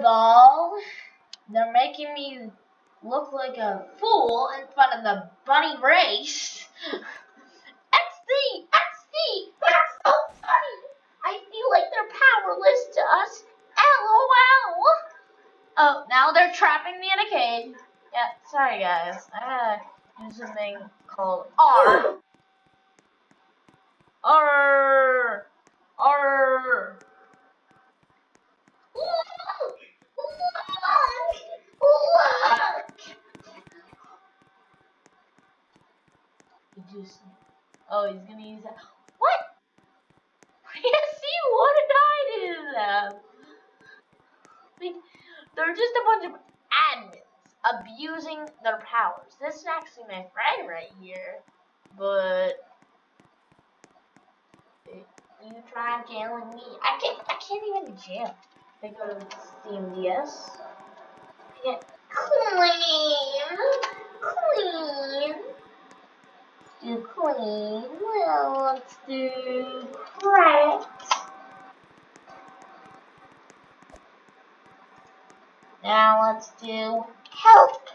volleyball. They're making me look like a fool in front of the bunny race. XD, XD, that's so funny. I feel like they're powerless to us. LOL. Oh, now they're trapping me in a cage. Yeah, sorry guys. I gotta do something called R. R. R. Look! Look! Look! He just. Oh, he's gonna use that. What? Yes, see, what did I do to them? Like, they're just a bunch of admins abusing their. This is actually my friend right here, but you try jailing me. I can't. I can't even jail. I go to Steam DS. Get clean, clean, do clean. Well, let's do cracked. Now let's do help,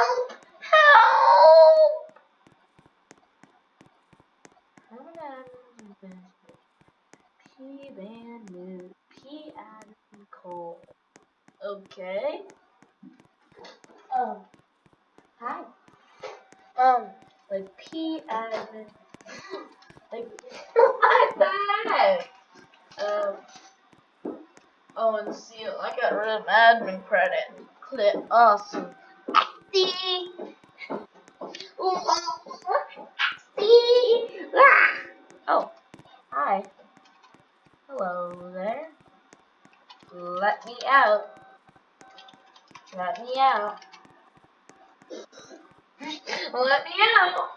help, help. P band new P Adam Cole. Okay. Oh. Hi. Um, like P Adam. Like. I'm back. Um. Oh, and see, I got rid of admin credit. Clip. Awesome. See. Oh. Hi. Hello there. Let me out. Let me out. Let me out.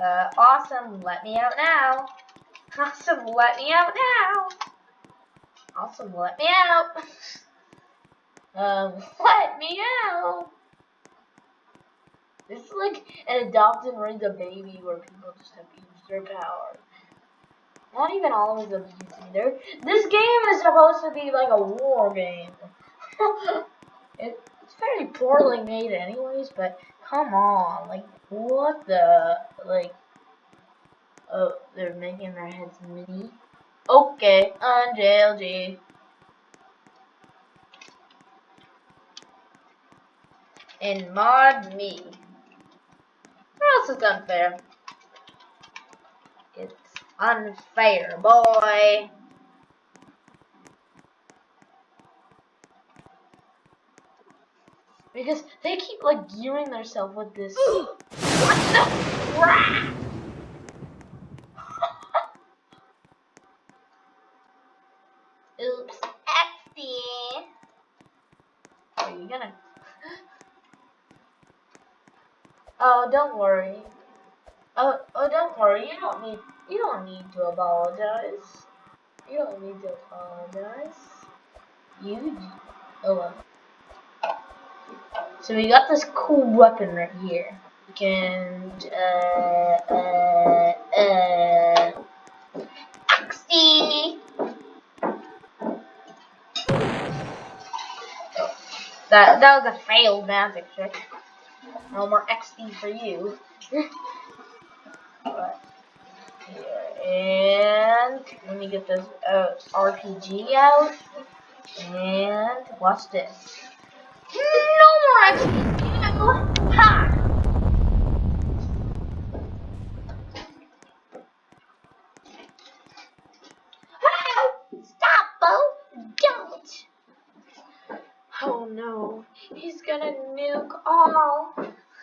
Uh, awesome. Let me out now. Awesome. Let me out now. Awesome. Let me out. um, let me out. This is like an adopt and raise a baby where people just abuse their power. Not even always abusing either. This game is supposed to be like a war game. it, it's very poorly made, anyways. But come on, like what the like? Oh, they're making their heads mini. Okay, on JLG. And mod me. What else is unfair? It's unfair, boy. Because they keep like gearing themselves with this. what the crap? Oops, XD. Are you gonna? Oh, don't worry. Oh, oh, don't worry. You don't need. You don't need to apologize. You don't need to apologize. You. Oh well. So we got this cool weapon right here. We can. Uh. Uh. Uh. XD. That that was a failed magic trick. No more XD for you. and let me get this uh, RPG out. And watch this. No more XD. Ha! Stop, Bo! Don't! Oh no, he's gonna nuke all.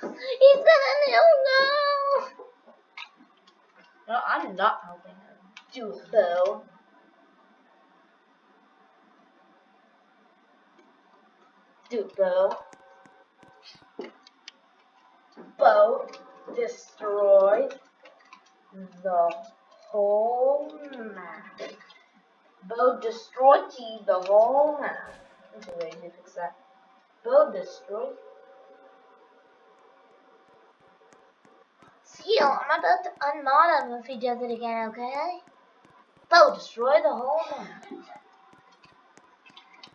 He's gonna nuke all. No, I'm not helping him. Do it, Bo. Do it, Bo. Bo, destroy the whole map. Bo, destroy the whole map. Wait, need to fix that. Bo, destroy Seal, I'm about to unmod him if he does it again, okay? Bo, destroy the whole map.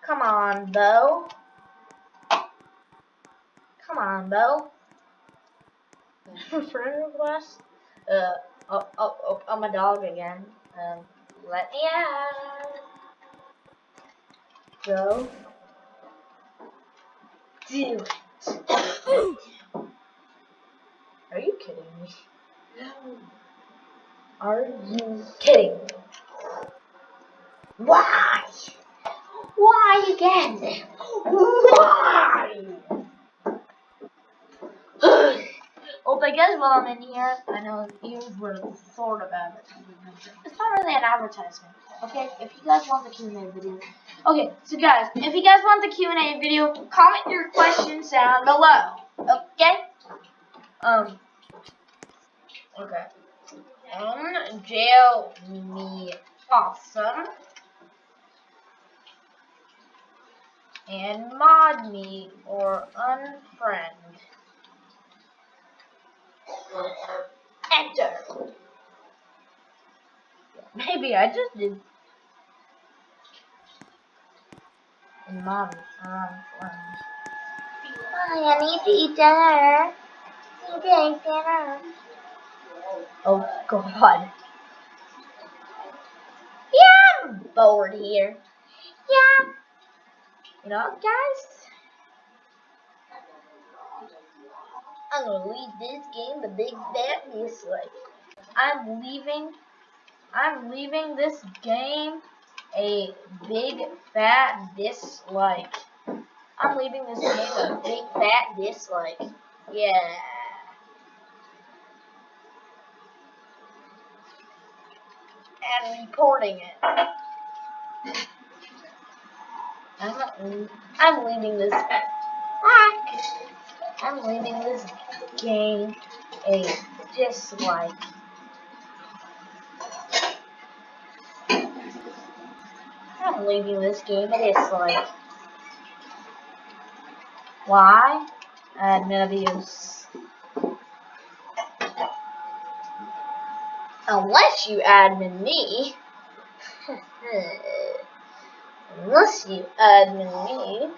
Come on, Bo. Come on, Bo. Friend request? Uh, oh, oh, oh, I'm a dog again. Um, let me out. Go. Do it. Are you kidding me? No. Are you kidding me? Why? Why again? Why? well, I guess while I'm in here, I know where the sort of advertisement. It's not really an advertisement, okay? If you guys want the Q&A video. Okay, so guys, if you guys want the Q&A video, comment your questions down below, okay? Um, okay. Um, jail me awesome. And mod me or unfriend. Maybe I just did. And or unfriend. Hi, I need to eat dinner. Need to eat dinner. Oh God. Yeah, I'm bored here. Yeah. You know what, guys? I'm gonna leave this game the big fat dislike. I'm leaving. I'm leaving this game a big fat dislike. I'm leaving this game a big fat dislike. Yeah. And reporting it. I'm. I'm leaving this. I'm leaving this game a dislike. I'm leaving this game it is like Why? Admin abuse. Unless you admin me. Unless you admin me.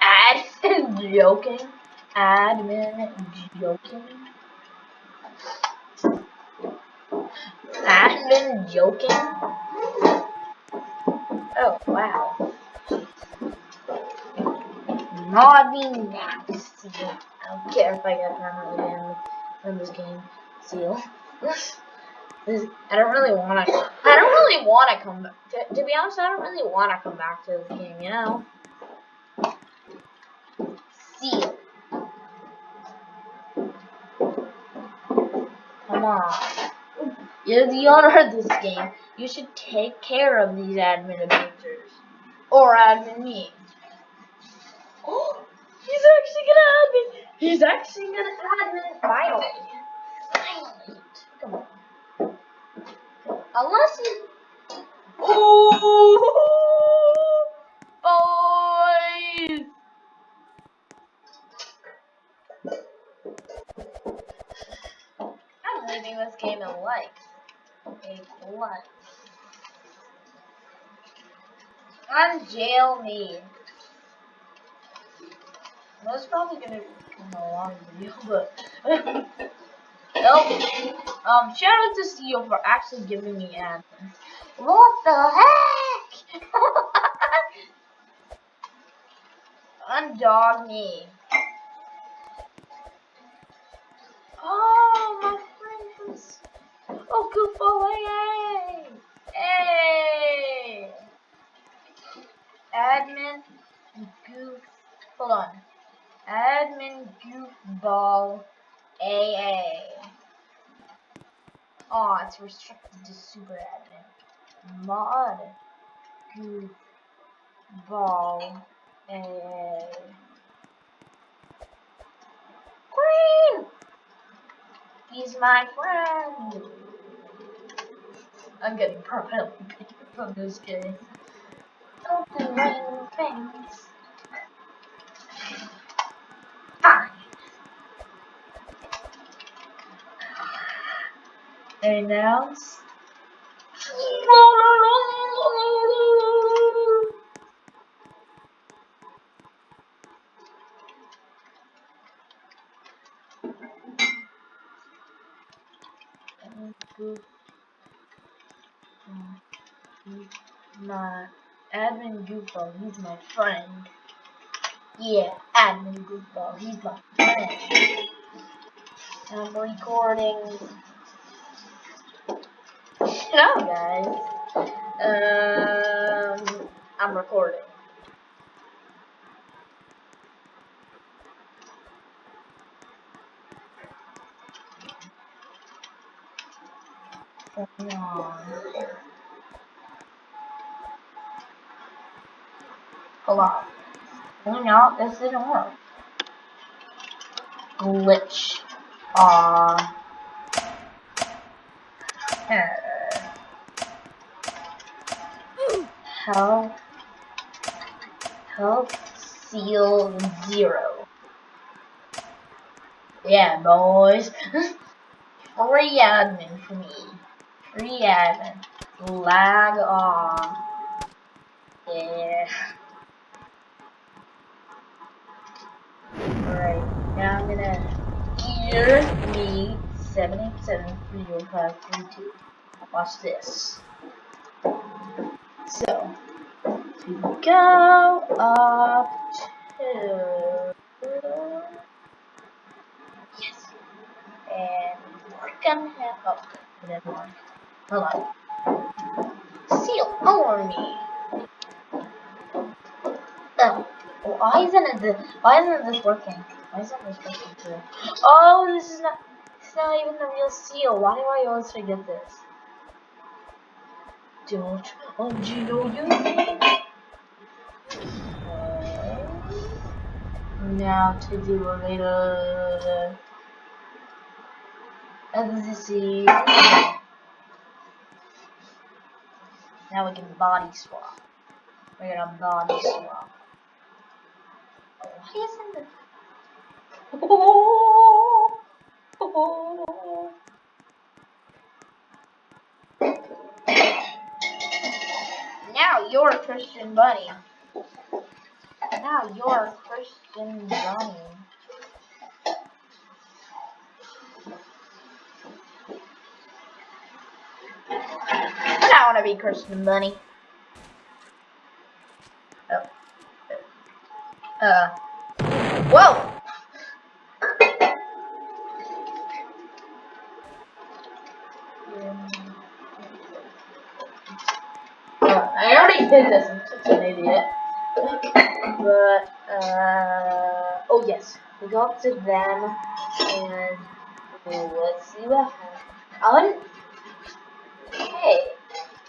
Admin joking. Admin joking. Admin joking. Oh wow. Mod nasty. I don't care if I get permanently banned from this game. Seal. This, I don't really want to. I don't really want to come. To, to be honest, I don't really want to come back to this game. You know. Seal. You're the owner of this game. You should take care of these admin abusers. Or admin me. Oh, he's actually gonna admin. He's actually gonna admin finally. Finally. Come on. Unless you. Oh, Leaving this game a me. That's probably gonna become a long video, but nope. Um, shout out to Steel for actually giving me admin. What the heck? Undog me. Hold on. Admin goofball AA. Oh, it's restricted to super admin. Mod goofball AA. Green! He's my friend. I'm getting banned from this game. Don't things. Announce. My admin goofball, he's my friend. Yeah, admin goofball, he's my friend. I'm recording. Up, guys. Um, I'm recording. Hang on. Hold on. No, this didn't work. Glitch. Aw. Help. Help seal zero. Yeah, boys. Free admin for me. Free admin. Lag on. Yeah. Alright, now I'm gonna gear me 787 Watch this. So, go up to yes, and we're gonna have oh, never mind. Hold on. Seal army. Oh, why isn't it? Why isn't this working? Why isn't this working too? Oh, this is not. It's not even the real seal. Why do I always forget this? Don't oh, do you know. Now to do a little see. Now we can body swap. We're gonna body swap. Why isn't it? Oh, oh. oh, oh, oh You're a Christian Bunny. Now you're a Christian Bunny. I want to be Christian Bunny. Oh. Uh. Whoa! I did this, I'm such an idiot. but, uh, oh yes, we go up to them, and let's see what happens. I hey,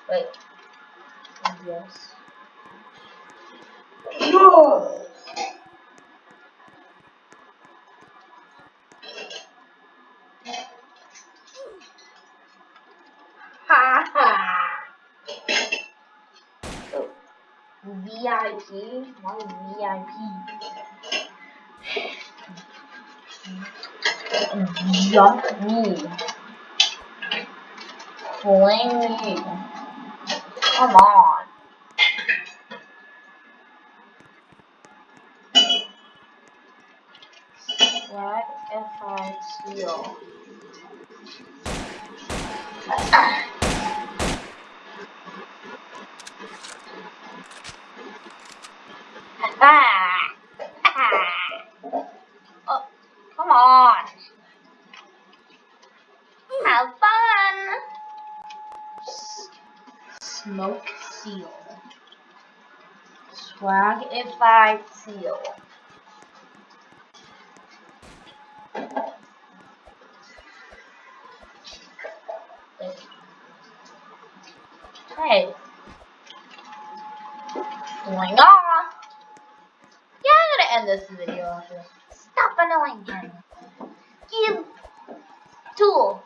wait, yes. VIP, VIP. Jump me. Fling me. Come on. What if I steal? Ah! oh, come on. Have fun. Smoke seal. Swag if I seal. Hey. Going on end this video after. Stop annoying him. Give tool.